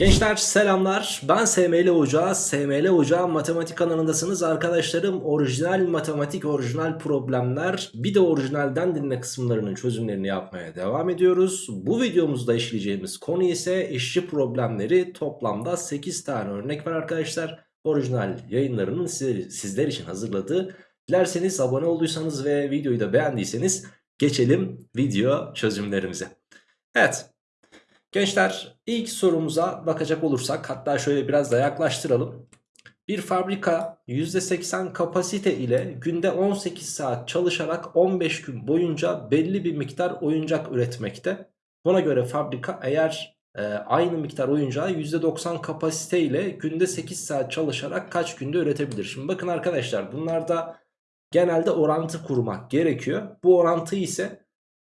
Gençler selamlar. Ben SML Hoca. SML Hoca matematik kanalındasınız arkadaşlarım. Orijinal matematik orijinal problemler. Bir de orijinalden dinle kısımlarının çözümlerini yapmaya devam ediyoruz. Bu videomuzda işleyeceğimiz konu ise işçi problemleri. Toplamda 8 tane örnek var arkadaşlar. Orijinal yayınlarının sizler için hazırladığı. Dilerseniz abone olduysanız ve videoyu da beğendiyseniz geçelim video çözümlerimize. Evet Gençler ilk sorumuza bakacak olursak hatta şöyle biraz da yaklaştıralım. Bir fabrika %80 kapasite ile günde 18 saat çalışarak 15 gün boyunca belli bir miktar oyuncak üretmekte. Buna göre fabrika eğer e, aynı miktar oyuncağı %90 kapasite ile günde 8 saat çalışarak kaç günde üretebilir? Şimdi bakın arkadaşlar bunlarda genelde orantı kurmak gerekiyor. Bu orantı ise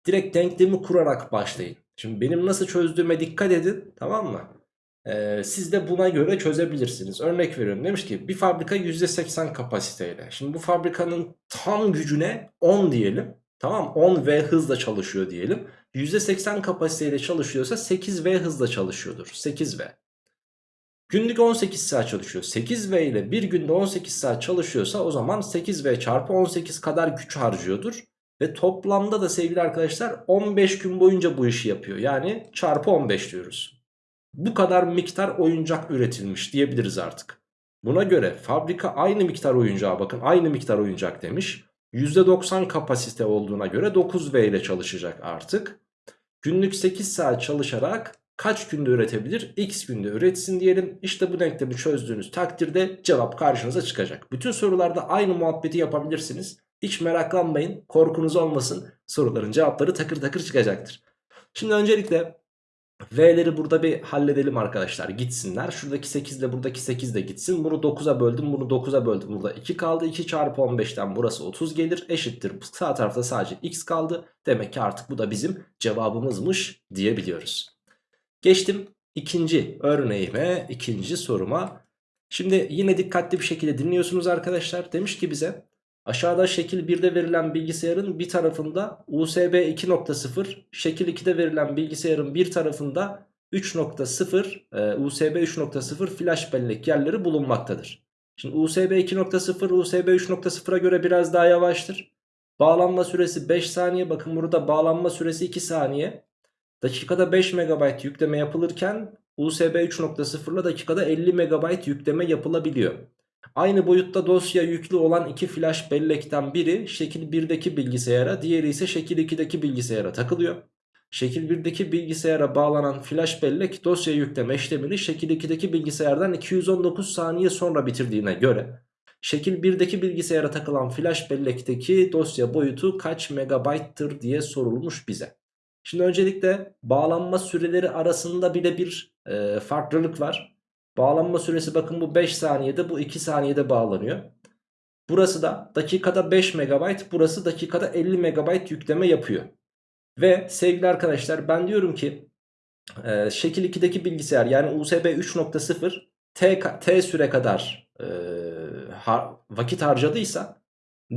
direkt denklemi kurarak başlayın. Şimdi benim nasıl çözdüğüme dikkat edin tamam mı? Ee, siz de buna göre çözebilirsiniz. Örnek veriyorum demiş ki bir fabrika %80 kapasiteyle. Şimdi bu fabrikanın tam gücüne 10 diyelim. Tamam 10 V hızla çalışıyor diyelim. %80 kapasiteyle çalışıyorsa 8 V hızla çalışıyordur. 8 V. Günlük 18 saat çalışıyor. 8 V ile bir günde 18 saat çalışıyorsa o zaman 8 V çarpı 18 kadar güç harcıyordur. Ve toplamda da sevgili arkadaşlar 15 gün boyunca bu işi yapıyor. Yani çarpı 15 diyoruz. Bu kadar miktar oyuncak üretilmiş diyebiliriz artık. Buna göre fabrika aynı miktar oyuncağa bakın aynı miktar oyuncak demiş. %90 kapasite olduğuna göre 9V ile çalışacak artık. Günlük 8 saat çalışarak kaç günde üretebilir? X günde üretsin diyelim. İşte bu denklemi çözdüğünüz takdirde cevap karşınıza çıkacak. Bütün sorularda aynı muhabbeti yapabilirsiniz. Hiç meraklanmayın korkunuz olmasın soruların cevapları takır takır çıkacaktır. Şimdi öncelikle V'leri burada bir halledelim arkadaşlar gitsinler. Şuradaki 8 ile buradaki 8 de gitsin. Bunu 9'a böldüm bunu 9'a böldüm. Burada 2 kaldı 2 çarpı 15'ten burası 30 gelir eşittir. Sağ tarafta sadece x kaldı. Demek ki artık bu da bizim cevabımızmış diyebiliyoruz. Geçtim ikinci örneğime ikinci soruma. Şimdi yine dikkatli bir şekilde dinliyorsunuz arkadaşlar. Demiş ki bize Aşağıda şekil 1'de verilen bilgisayarın bir tarafında USB 2.0, şekil 2'de verilen bilgisayarın bir tarafında 3.0, e, USB 3.0 flash bellek yerleri bulunmaktadır. Şimdi USB 2.0, USB 3.0'a göre biraz daha yavaştır. Bağlanma süresi 5 saniye. Bakın burada bağlanma süresi 2 saniye. Dakikada 5 MB yükleme yapılırken USB 3.0 ile dakikada 50 MB yükleme yapılabiliyor. Aynı boyutta dosya yüklü olan iki flash bellekten biri şekil 1'deki bilgisayara diğeri ise şekil 2'deki bilgisayara takılıyor. Şekil 1'deki bilgisayara bağlanan flash bellek dosya yükleme işlemini şekil 2'deki bilgisayardan 219 saniye sonra bitirdiğine göre şekil 1'deki bilgisayara takılan flash bellekteki dosya boyutu kaç megabayttır diye sorulmuş bize. Şimdi öncelikle bağlanma süreleri arasında bile bir e, farklılık var. Bağlanma süresi bakın bu 5 saniyede bu 2 saniyede bağlanıyor. Burası da dakikada 5 MB burası dakikada 50 MB yükleme yapıyor. Ve sevgili arkadaşlar ben diyorum ki e, şekil 2'deki bilgisayar yani USB 3.0 T, T süre kadar e, har, vakit harcadıysa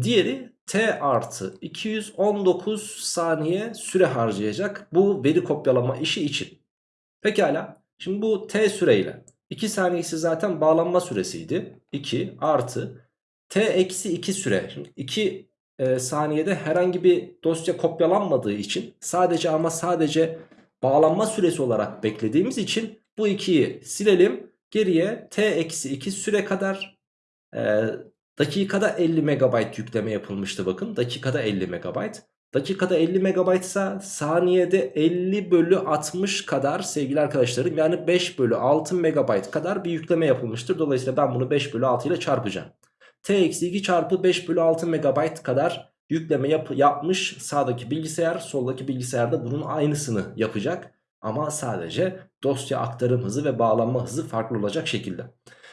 diğeri T artı 219 saniye süre harcayacak bu veri kopyalama işi için. Pekala şimdi bu T süreyle 2 saniyesi zaten bağlanma süresiydi. 2 artı t eksi 2 süre. Şimdi 2 e, saniyede herhangi bir dosya kopyalanmadığı için sadece ama sadece bağlanma süresi olarak beklediğimiz için bu 2'yi silelim. Geriye t eksi 2 süre kadar e, dakikada 50 MB yükleme yapılmıştı bakın. Dakikada 50 MB. Dakikada 50 MB ise saniyede 50 bölü 60 kadar sevgili arkadaşlarım yani 5 bölü 6 MB kadar bir yükleme yapılmıştır. Dolayısıyla ben bunu 5 bölü 6 ile çarpacağım. T-2 çarpı 5 bölü 6 MB kadar yükleme yap yapmış sağdaki bilgisayar soldaki bilgisayarda bunun aynısını yapacak. Ama sadece dosya aktarım hızı ve bağlanma hızı farklı olacak şekilde.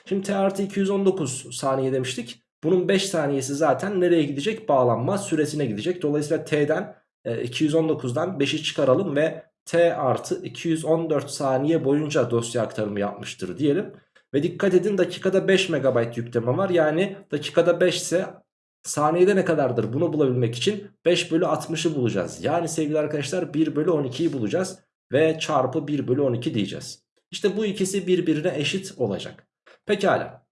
Şimdi T artı 219 saniye demiştik. Bunun 5 saniyesi zaten nereye gidecek? Bağlanma süresine gidecek. Dolayısıyla T'den e, 219'dan 5'i çıkaralım ve T artı 214 saniye boyunca dosya aktarımı yapmıştır diyelim. Ve dikkat edin dakikada 5 MB yükleme var. Yani dakikada 5 ise saniyede ne kadardır bunu bulabilmek için 5 bölü 60'ı bulacağız. Yani sevgili arkadaşlar 1 bölü 12'yi bulacağız. Ve çarpı 1 bölü 12 diyeceğiz. İşte bu ikisi birbirine eşit olacak. Pekala.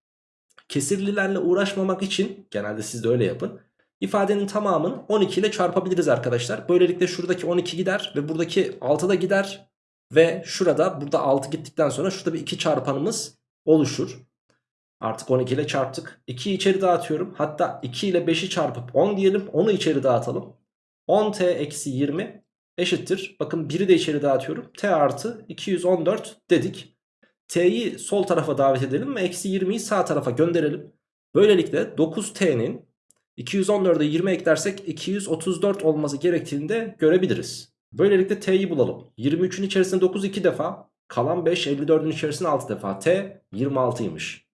Kesirlilerle uğraşmamak için genelde siz de öyle yapın. İfadenin tamamını 12 ile çarpabiliriz arkadaşlar. Böylelikle şuradaki 12 gider ve buradaki 6 da gider. Ve şurada burada 6 gittikten sonra şurada bir 2 çarpanımız oluşur. Artık 12 ile çarptık. 2'yi içeri dağıtıyorum. Hatta 2 ile 5'i çarpıp 10 diyelim. Onu içeri dağıtalım. 10t eksi 20 eşittir. Bakın 1'i de içeri dağıtıyorum. t artı 214 dedik. T'yi sol tarafa davet edelim ve eksi 20'yi sağ tarafa gönderelim. Böylelikle 9t'nin 214'e 20 eklersek 234 olması gerektiğini de görebiliriz. Böylelikle t'yi bulalım. 23'ün içerisinde 9 2 defa. Kalan 5 54'ün içerisinde 6 defa. t 26'ymış.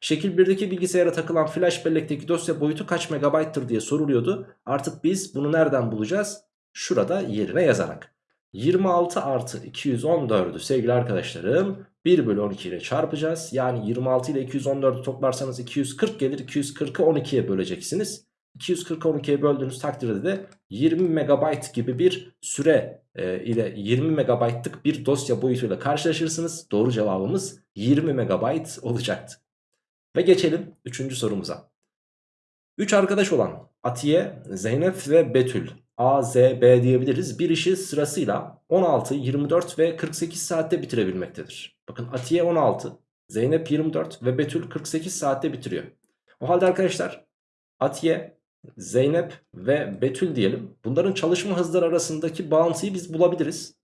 Şekil 1'deki bilgisayara takılan flash bellekteki dosya boyutu kaç megabayttır diye soruluyordu. Artık biz bunu nereden bulacağız? Şurada yerine yazarak. 26 artı 214'ü sevgili arkadaşlarım 1 bölü 12 ile çarpacağız. Yani 26 ile 214'ü toplarsanız 240 gelir. 240'ı 12'ye böleceksiniz. 240'ı 12'ye böldüğünüz takdirde de 20 megabayt gibi bir süre e, ile 20 megabaytlık bir dosya boyutuyla karşılaşırsınız. Doğru cevabımız 20 megabayt olacaktı. Ve geçelim 3. sorumuza. 3 arkadaş olan Atiye, Zeynep ve Betül A, Z, B diyebiliriz. Bir işi sırasıyla 16, 24 ve 48 saatte bitirebilmektedir. Bakın Atiye 16, Zeynep 24 ve Betül 48 saatte bitiriyor. O halde arkadaşlar Atiye, Zeynep ve Betül diyelim. Bunların çalışma hızları arasındaki bağıntıyı biz bulabiliriz.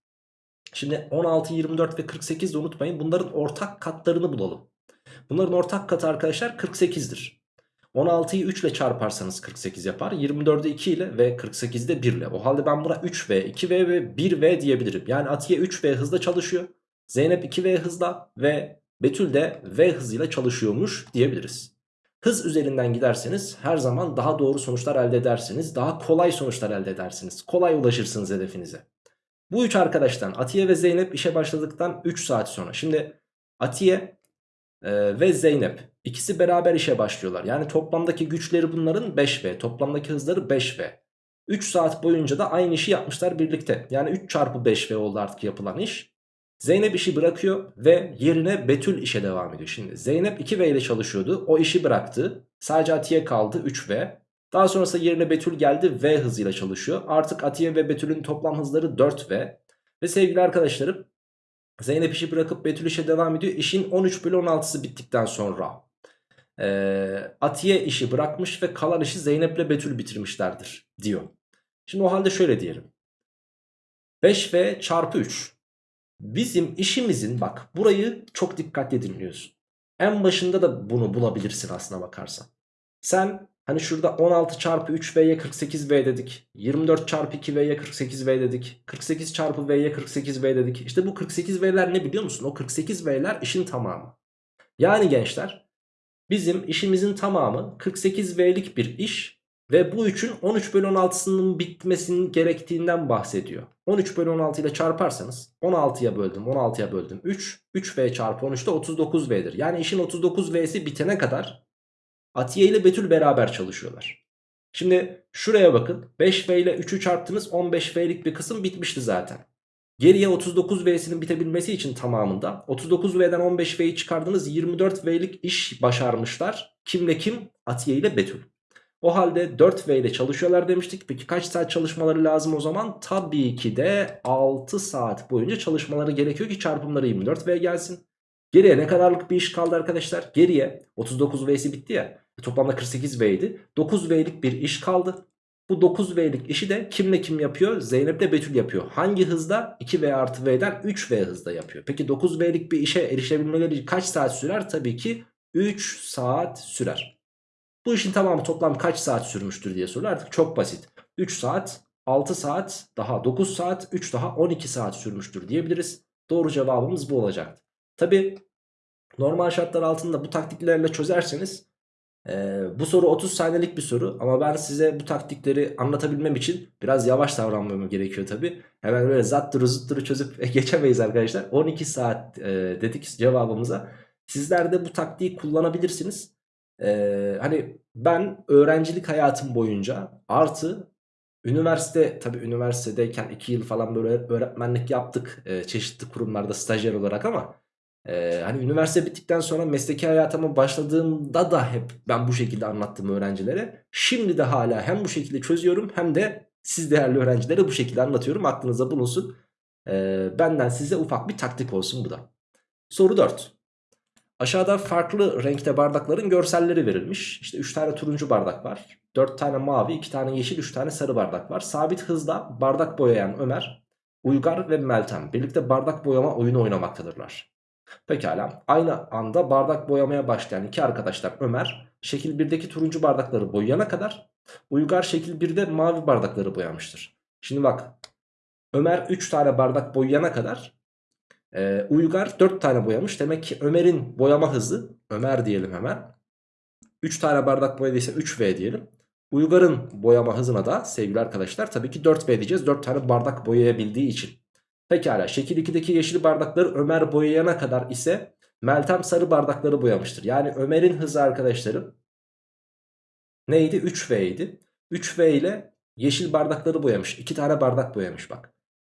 Şimdi 16, 24 ve 48 de unutmayın. Bunların ortak katlarını bulalım. Bunların ortak katı arkadaşlar 48'dir. 16'yı 3 ile çarparsanız 48 yapar. 24'ü 2 ile ve 48'de 1 ile. O halde ben buna 3V, 2V ve 1V diyebilirim. Yani Atiye 3V hızla çalışıyor. Zeynep 2V hızla ve Betül de V hızıyla çalışıyormuş diyebiliriz. Hız üzerinden giderseniz her zaman daha doğru sonuçlar elde edersiniz. Daha kolay sonuçlar elde edersiniz. Kolay ulaşırsınız hedefinize. Bu üç arkadaştan Atiye ve Zeynep işe başladıktan 3 saat sonra. Şimdi Atiye e, ve Zeynep ikisi beraber işe başlıyorlar. Yani toplamdaki güçleri bunların 5V. Toplamdaki hızları 5V. 3 saat boyunca da aynı işi yapmışlar birlikte. Yani 3 çarpı 5V oldu artık yapılan iş. Zeynep işi bırakıyor ve yerine Betül işe devam ediyor. Şimdi Zeynep 2V ile çalışıyordu. O işi bıraktı. Sadece Atiye kaldı 3V. Daha sonrasında yerine Betül geldi V hızıyla çalışıyor. Artık Atiye ve Betül'ün toplam hızları 4V. Ve sevgili arkadaşlarım Zeynep işi bırakıp Betül işe devam ediyor. İşin 13 bölü 16'sı bittikten sonra e, Atiye işi bırakmış ve kalan işi Zeynep ile Betül bitirmişlerdir diyor. Şimdi o halde şöyle diyelim. 5V çarpı 3 Bizim işimizin bak burayı çok dikkatli dinliyorsun. En başında da bunu bulabilirsin aslına bakarsan. Sen hani şurada 16 çarpı 3V'ye 48V dedik. 24 çarpı 2V'ye 48V dedik. 48 çarpı V'ye 48V dedik. İşte bu 48V'ler ne biliyor musun? O 48V'ler işin tamamı. Yani gençler bizim işimizin tamamı 48V'lik bir iş ve bu 3'ün 13 bölü 16'sının bitmesinin gerektiğinden bahsediyor. 13 bölü 16 ile çarparsanız 16'ya böldüm 16'ya böldüm 3. 3V çarpı 13 de 39V'dir. Yani işin 39V'si bitene kadar Atiye ile Betül beraber çalışıyorlar. Şimdi şuraya bakın 5V ile 3'ü çarptınız 15V'lik bir kısım bitmişti zaten. Geriye 39V'sinin bitebilmesi için tamamında 39V'den 15V'yi çıkardınız 24V'lik iş başarmışlar. Kimle kim? Atiye ile Betül. O halde 4V ile çalışıyorlar demiştik. Peki kaç saat çalışmaları lazım o zaman? Tabii ki de 6 saat boyunca çalışmaları gerekiyor ki çarpımları 24V gelsin. Geriye ne kadarlık bir iş kaldı arkadaşlar? Geriye 39V'si bitti ya. Toplamda 48V'ydi. 9V'lik bir iş kaldı. Bu 9V'lik işi de kimle kim yapıyor? Zeynep de Betül yapıyor. Hangi hızda? 2V artı V'den 3V hızda yapıyor. Peki 9V'lik bir işe erişebilmeleri kaç saat sürer? Tabii ki 3 saat sürer. Bu işin tamamı toplam kaç saat sürmüştür diye soruyor. Artık çok basit. 3 saat, 6 saat, daha 9 saat, 3 daha 12 saat sürmüştür diyebiliriz. Doğru cevabımız bu olacaktı. Tabi normal şartlar altında bu taktiklerle çözerseniz e, bu soru 30 saniyelik bir soru ama ben size bu taktikleri anlatabilmem için biraz yavaş davranmam gerekiyor tabi. Hemen böyle zattırı zıttırı çözüp geçemeyiz arkadaşlar. 12 saat e, dedik cevabımıza. Sizler de bu taktiği kullanabilirsiniz. Ee, hani ben öğrencilik hayatım boyunca artı üniversite tabii üniversitedeyken 2 yıl falan böyle öğretmenlik yaptık e, çeşitli kurumlarda stajyer olarak ama Ee, hani üniversite bittikten sonra mesleki hayatıma başladığımda da hep ben bu şekilde anlattım öğrencilere. Şimdi de hala hem bu şekilde çözüyorum hem de siz değerli öğrencilere bu şekilde anlatıyorum. Aklınıza bulunsun. Ee, benden size ufak bir taktik olsun bu da. Soru 4. Aşağıda farklı renkte bardakların görselleri verilmiş. İşte 3 tane turuncu bardak var. 4 tane mavi, 2 tane yeşil, 3 tane sarı bardak var. Sabit hızla bardak boyayan Ömer, Uygar ve Meltem birlikte bardak boyama oyunu oynamaktadırlar. Pekala aynı anda bardak boyamaya başlayan iki arkadaşlar Ömer şekil 1'deki turuncu bardakları boyayana kadar Uygar şekil 1'de mavi bardakları boyamıştır. Şimdi bak Ömer 3 tane bardak boyayana kadar e, Uygar 4 tane boyamış. Demek ki Ömer'in boyama hızı Ömer diyelim hemen. 3 tane bardak boyadıysa 3V diyelim. Uygar'ın boyama hızına da sevgili arkadaşlar tabii ki 4V diyeceğiz. 4 tane bardak boyayabildiği için. Pekala şekil 2'deki yeşil bardakları Ömer boyayana kadar ise Meltem sarı bardakları boyamıştır. Yani Ömer'in hızı arkadaşlarım neydi? 3V idi. 3V ile yeşil bardakları boyamış. 2 tane bardak boyamış bak.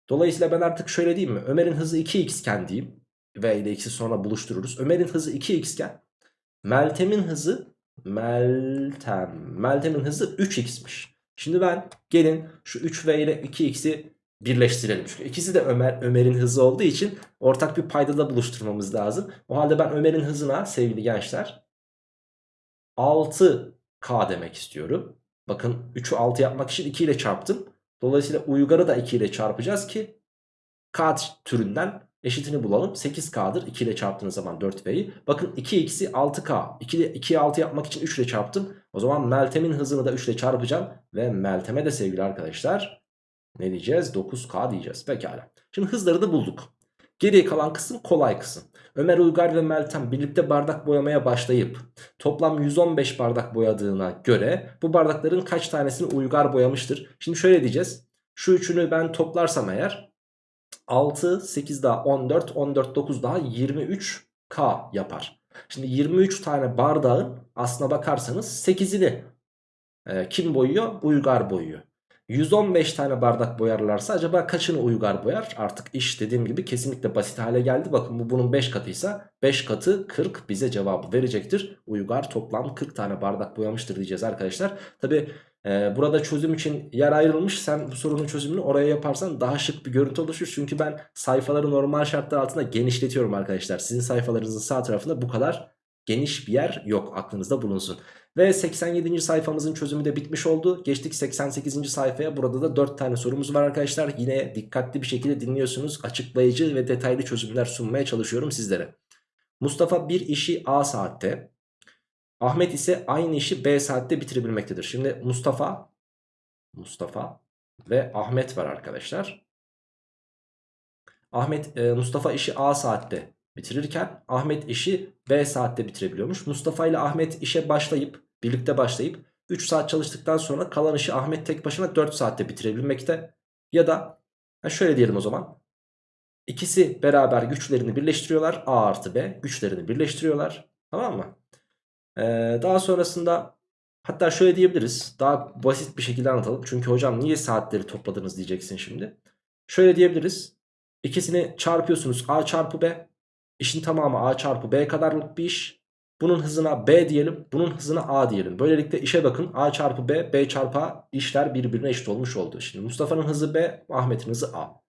Dolayısıyla ben artık şöyle diyeyim mi? Ömer'in hızı 2x iken diyeyim. V ile x'i sonra buluştururuz. Ömer'in hızı 2x iken Meltem'in hızı Meltem. Meltem'in hızı 3x'miş. Şimdi ben gelin şu 3v ile 2x'i birleştirelim. Çünkü ikisi de Ömer Ömer'in hızı olduğu için ortak bir paydada buluşturmamız lazım. O halde ben Ömer'in hızına sevgili gençler 6k demek istiyorum. Bakın 3'ü 6 yapmak için 2 ile çarptım. Dolayısıyla Uygar'ı da 2 ile çarpacağız ki k türünden eşitini bulalım. 8k'dır 2 ile çarptığınız zaman 4v'yi. Bakın 2x'i 6k. 2 ile 2'yi 6 yapmak için 3 ile çarptım. O zaman Meltem'in hızını da 3 ile çarpacağım. Ve Meltem'e de sevgili arkadaşlar ne diyeceğiz? 9k diyeceğiz. Pekala. Şimdi hızları da bulduk. Geriye kalan kısım kolay kısım. Ömer Uygar ve Meltem birlikte bardak boyamaya başlayıp toplam 115 bardak boyadığına göre bu bardakların kaç tanesini Uygar boyamıştır? Şimdi şöyle diyeceğiz. Şu üçünü ben toplarsam eğer 6, 8 daha 14, 14, 9 daha 23K yapar. Şimdi 23 tane bardağın aslına bakarsanız 8'ini e, kim boyuyor? Uygar boyuyor. 115 tane bardak boyarlarsa acaba kaçını Uygar boyar? Artık iş dediğim gibi kesinlikle basit hale geldi. Bakın bu bunun 5 katıysa 5 katı 40 bize cevabı verecektir. Uygar toplam 40 tane bardak boyamıştır diyeceğiz arkadaşlar. Tabi ee, burada çözüm için yer ayrılmış. Sen bu sorunun çözümünü oraya yaparsan daha şık bir görüntü oluşur. Çünkü ben sayfaları normal şartlar altında genişletiyorum arkadaşlar. Sizin sayfalarınızın sağ tarafında bu kadar geniş bir yer yok aklınızda bulunsun. Ve 87. sayfamızın çözümü de bitmiş oldu. Geçtik 88. sayfaya. Burada da 4 tane sorumuz var arkadaşlar. Yine dikkatli bir şekilde dinliyorsunuz. Açıklayıcı ve detaylı çözümler sunmaya çalışıyorum sizlere. Mustafa bir işi A saatte, Ahmet ise aynı işi B saatte bitirebilmektedir. Şimdi Mustafa Mustafa ve Ahmet var arkadaşlar. Ahmet e, Mustafa işi A saatte bitirirken Ahmet işi B saatte bitirebiliyormuş. Mustafa ile Ahmet işe başlayıp birlikte başlayıp 3 saat çalıştıktan sonra kalan işi Ahmet tek başına 4 saatte bitirebilmekte. Ya da şöyle diyelim o zaman. İkisi beraber güçlerini birleştiriyorlar. A artı B güçlerini birleştiriyorlar. Tamam mı? Ee, daha sonrasında hatta şöyle diyebiliriz. Daha basit bir şekilde anlatalım. Çünkü hocam niye saatleri topladınız diyeceksin şimdi. Şöyle diyebiliriz. İkisini çarpıyorsunuz A çarpı B. İşin tamamı A çarpı B kadarlık bir iş. Bunun hızına B diyelim. Bunun hızına A diyelim. Böylelikle işe bakın. A çarpı B, B çarpı A işler birbirine eşit olmuş oldu. Şimdi Mustafa'nın hızı B, Ahmet'in hızı A.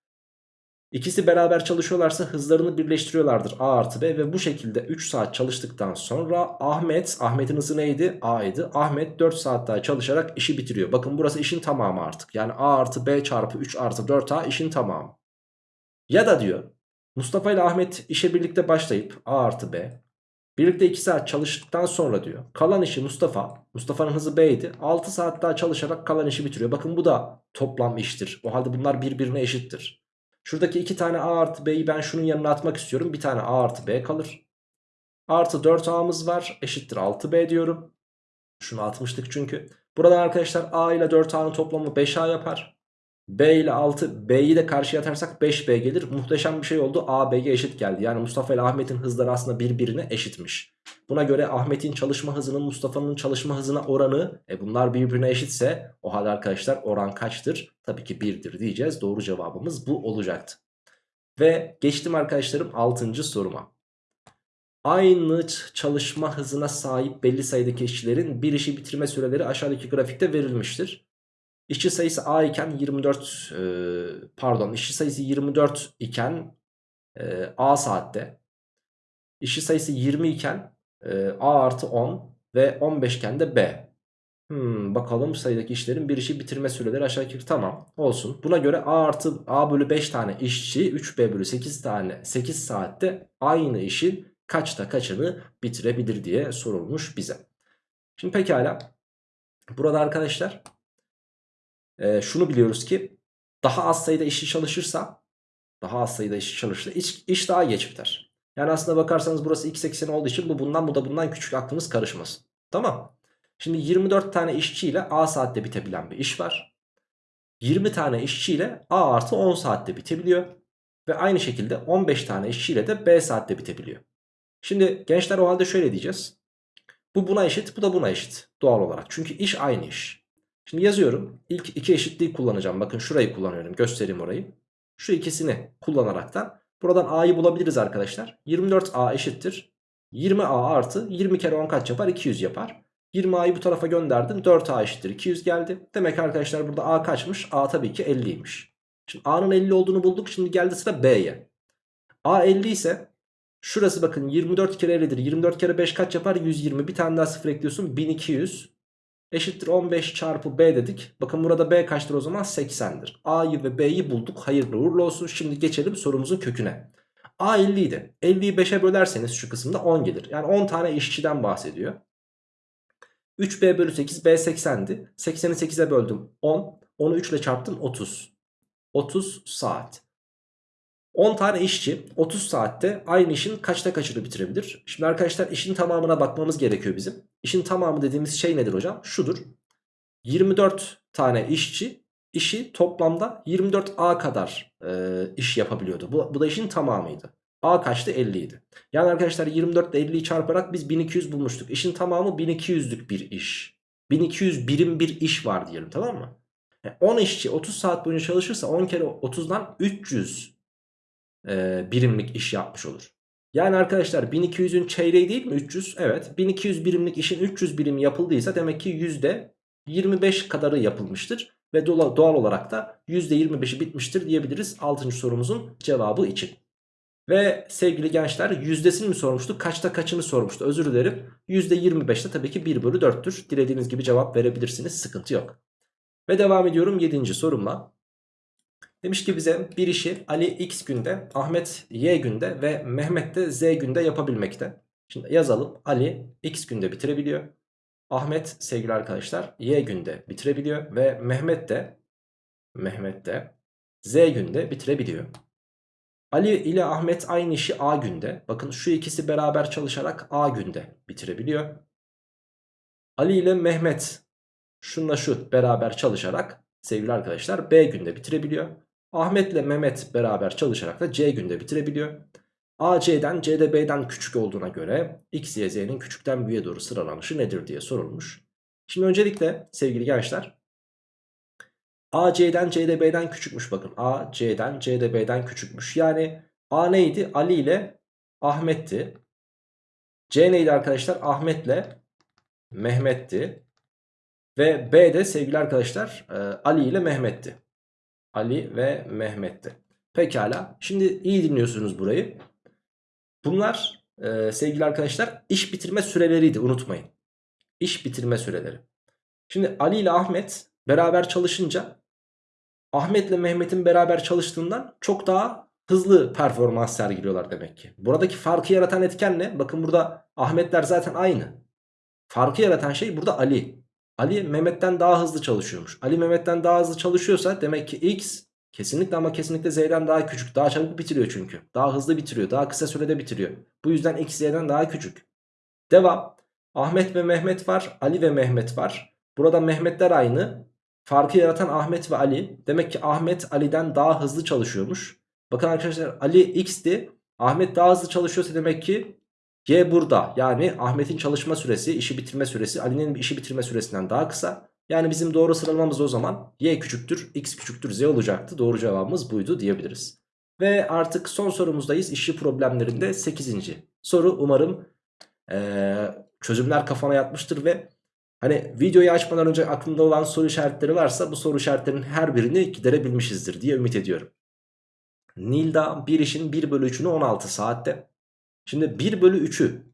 İkisi beraber çalışıyorlarsa hızlarını birleştiriyorlardır A artı B ve bu şekilde 3 saat çalıştıktan sonra Ahmet, Ahmet'in hızı neydi? A idi. Ahmet 4 saat daha çalışarak işi bitiriyor. Bakın burası işin tamamı artık. Yani A artı B çarpı 3 artı 4A işin tamamı. Ya da diyor Mustafa ile Ahmet işe birlikte başlayıp A artı B birlikte 2 saat çalıştıktan sonra diyor kalan işi Mustafa Mustafa'nın hızı B idi 6 saat daha çalışarak kalan işi bitiriyor. Bakın bu da toplam iştir. O halde bunlar birbirine eşittir. Şuradaki iki tane A artı B'yi ben şunun yanına atmak istiyorum. Bir tane A artı B kalır. Artı 4A'mız var. Eşittir 6B diyorum. Şunu atmıştık çünkü. Burada arkadaşlar A ile 4A'nın toplamı 5A yapar. B ile 6 B'yi de karşıya atarsak 5B gelir. Muhteşem bir şey oldu. A B'ye eşit geldi. Yani Mustafa ile Ahmet'in hızları aslında birbirine eşitmiş. Buna göre Ahmet'in çalışma hızının Mustafa'nın çalışma hızına oranı e bunlar birbirine eşitse o halde arkadaşlar oran kaçtır? Tabii ki 1'dir diyeceğiz. Doğru cevabımız bu olacaktı. Ve geçtim arkadaşlarım 6. soruma. Aynı çalışma hızına sahip belli sayıdaki işçilerin bir işi bitirme süreleri aşağıdaki grafikte verilmiştir. İşçi sayısı A iken 24 e, pardon işçi sayısı 24 iken e, A saatte. İşçi sayısı 20 iken e, A artı 10 ve 15 iken de B. Hmm, bakalım sayıdaki işlerin bir işi bitirme süreleri aşağı yukarı tamam olsun. Buna göre A artı A bölü 5 tane işçi 3B bölü 8 tane 8 saatte aynı işin kaçta kaçını bitirebilir diye sorulmuş bize. Şimdi pekala burada arkadaşlar e, şunu biliyoruz ki daha az sayıda işçi çalışırsa daha az sayıda işçi çalışırsa iş, iş daha geç biter. Yani aslında bakarsanız burası x ekseni olduğu için bu bundan bu da bundan küçük aklınız karışmasın. Tamam. Şimdi 24 tane işçiyle A saatte bitebilen bir iş var. 20 tane işçiyle A artı 10 saatte bitebiliyor. Ve aynı şekilde 15 tane işçiyle de B saatte bitebiliyor. Şimdi gençler o halde şöyle diyeceğiz. Bu buna eşit bu da buna eşit doğal olarak. Çünkü iş aynı iş. Şimdi yazıyorum. İlk iki eşitliği kullanacağım. Bakın şurayı kullanıyorum. Göstereyim orayı. Şu ikisini kullanaraktan buradan A'yı bulabiliriz arkadaşlar. 24A eşittir. 20A artı 20 kere 10 kaç yapar? 200 yapar. 20A'yı bu tarafa gönderdim. 4A eşittir 200 geldi. Demek arkadaşlar burada A kaçmış? A tabii ki 50'ymiş. Şimdi A'nın 50 olduğunu bulduk. Şimdi geldi sıra B'ye. A 50 ise şurası bakın 24 kere 50'dir. 24 kere 5 kaç yapar? 120. Bir tane daha sıfır ekliyorsun. 1200 eşittir 15 çarpı B dedik. Bakın burada B kaçtır o zaman? 80'dir. A'yı ve B'yi bulduk. Hayırlı uğurlu olsun. Şimdi geçelim sorumuzun köküne. A 50 idi. 50'yi 5'e bölerseniz şu kısımda 10 gelir. Yani 10 tane işçiden bahsediyor. 3B bölü 8 B 80'di. 80'i 8'e böldüm 10. Onu 3 ile çarptım 30. 30 saat. 10 tane işçi 30 saatte aynı işin kaçta kaçını bitirebilir? Şimdi arkadaşlar işin tamamına bakmamız gerekiyor bizim. İşin tamamı dediğimiz şey nedir hocam? Şudur. 24 tane işçi işi toplamda 24A kadar e, iş yapabiliyordu. Bu, bu da işin tamamıydı. A kaçtı? 50 idi. Yani arkadaşlar 24 ile 50'yi çarparak biz 1200 bulmuştuk. İşin tamamı 1200'lük bir iş. 1200 birim bir iş var diyelim tamam mı? Yani 10 işçi 30 saat boyunca çalışırsa 10 kere 30'dan 300 e, birimlik iş yapmış olur. Yani arkadaşlar 1200'ün çeyreği değil mi 300? Evet 1200 birimlik işin 300 birim yapıldıysa demek ki yüzde 25 kadarı yapılmıştır. Ve doğal olarak da %25'i bitmiştir diyebiliriz 6. sorumuzun cevabı için. Ve sevgili gençler yüzdesini mi sormuştu kaçta kaçını sormuştu özür dilerim. %25'te tabii ki 1 bölü 4'tür. Dilediğiniz gibi cevap verebilirsiniz sıkıntı yok. Ve devam ediyorum 7. sorumla. Demiş ki bize bir işi Ali X günde, Ahmet Y günde ve Mehmet de Z günde yapabilmekte. Şimdi yazalım. Ali X günde bitirebiliyor. Ahmet sevgili arkadaşlar Y günde bitirebiliyor ve Mehmet de Mehmet de Z günde bitirebiliyor. Ali ile Ahmet aynı işi A günde. Bakın şu ikisi beraber çalışarak A günde bitirebiliyor. Ali ile Mehmet şunla şu beraber çalışarak sevgili arkadaşlar B günde bitirebiliyor. Ahmet ile Mehmet beraber çalışarak da C günde bitirebiliyor. A C'den C de B'den küçük olduğuna göre X, Y, Z'nin küçükten büyüğe doğru sıralanışı nedir diye sorulmuş. Şimdi öncelikle sevgili gençler A C'den C de B'den küçükmüş bakın. A C'den C de B'den küçükmüş. Yani A neydi? Ali ile Ahmet'ti. C neydi arkadaşlar? Ahmet'le Mehmet'ti. Ve B de sevgili arkadaşlar Ali ile Mehmet'ti. Ali ve Mehmet'ti. Pekala. Şimdi iyi dinliyorsunuz burayı. Bunlar e, sevgili arkadaşlar iş bitirme süreleriydi unutmayın. İş bitirme süreleri. Şimdi Ali ile Ahmet beraber çalışınca Ahmet ile Mehmet'in beraber çalıştığından çok daha hızlı performans sergiliyorlar demek ki. Buradaki farkı yaratan etken ne? Bakın burada Ahmetler zaten aynı. Farkı yaratan şey burada Ali. Ali Mehmet'ten daha hızlı çalışıyormuş. Ali Mehmet'ten daha hızlı çalışıyorsa demek ki X kesinlikle ama kesinlikle Z'den daha küçük. Daha çabuk bitiriyor çünkü. Daha hızlı bitiriyor. Daha kısa sürede bitiriyor. Bu yüzden X Z'den daha küçük. Devam. Ahmet ve Mehmet var. Ali ve Mehmet var. Burada Mehmetler aynı. Farkı yaratan Ahmet ve Ali. Demek ki Ahmet Ali'den daha hızlı çalışıyormuş. Bakın arkadaşlar Ali X'ti. Ahmet daha hızlı çalışıyorsa demek ki Y burada. Yani Ahmet'in çalışma süresi, işi bitirme süresi Ali'nin işi bitirme süresinden daha kısa. Yani bizim doğru sıralamamız o zaman Y küçüktür, X küçüktür, Z olacaktı. Doğru cevabımız buydu diyebiliriz. Ve artık son sorumuzdayız. İşçi problemlerinde 8. soru umarım ee, çözümler kafana yatmıştır ve hani videoyu açmadan önce aklında olan soru işaretleri varsa bu soru işaretlerinin her birini giderebilmişizdir diye ümit ediyorum. Nilda bir işin 1 bölü 3'ünü 16 saatte. Şimdi 1 bölü 3'ü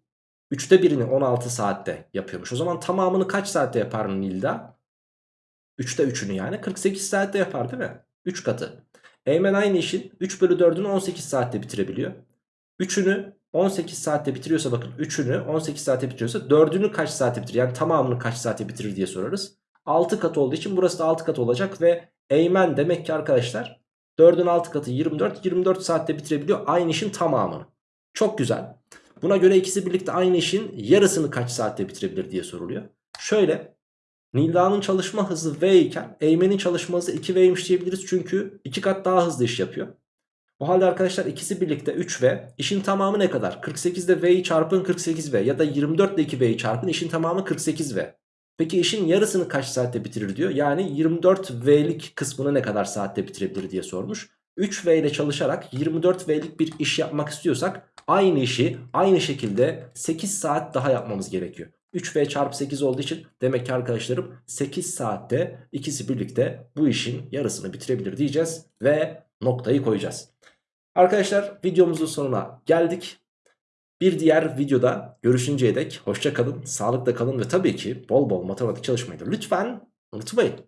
3'te 1'ini 16 saatte yapıyormuş. O zaman tamamını kaç saatte yapar Nilda? 3'te 3'ünü yani 48 saatte yapar değil mi? 3 katı. Eymen aynı işin 3 bölü 4'ünü 18 saatte bitirebiliyor. 3'ünü 18 saatte bitiriyorsa bakın 3'ünü 18 saatte bitiriyorsa 4'ünü kaç saatte bitirir? Yani tamamını kaç saatte bitirir diye sorarız. 6 katı olduğu için burası da 6 katı olacak ve Eymen demek ki arkadaşlar 4'ün 6 katı 24 24 saatte bitirebiliyor aynı işin tamamını. Çok güzel. Buna göre ikisi birlikte aynı işin yarısını kaç saatte bitirebilir diye soruluyor. Şöyle Nilda'nın çalışma hızı V iken Eymen'in çalışma hızı 2V'ymiş diyebiliriz. Çünkü 2 kat daha hızlı iş yapıyor. O halde arkadaşlar ikisi birlikte 3V. İşin tamamı ne kadar? 48 ile V'yi çarpın 48V ya da 24 ile 2V'yi çarpın işin tamamı 48V. Peki işin yarısını kaç saatte bitirir diyor. Yani 24V'lik kısmını ne kadar saatte bitirebilir diye sormuş. 3V ile çalışarak 24V'lik bir iş yapmak istiyorsak aynı işi aynı şekilde 8 saat daha yapmamız gerekiyor. 3V çarpı 8 olduğu için demek ki arkadaşlarım 8 saatte ikisi birlikte bu işin yarısını bitirebilir diyeceğiz ve noktayı koyacağız. Arkadaşlar videomuzun sonuna geldik. Bir diğer videoda görüşünceye dek hoşça kalın, sağlıkla kalın ve tabii ki bol bol matematik çalışmayı da lütfen unutmayın.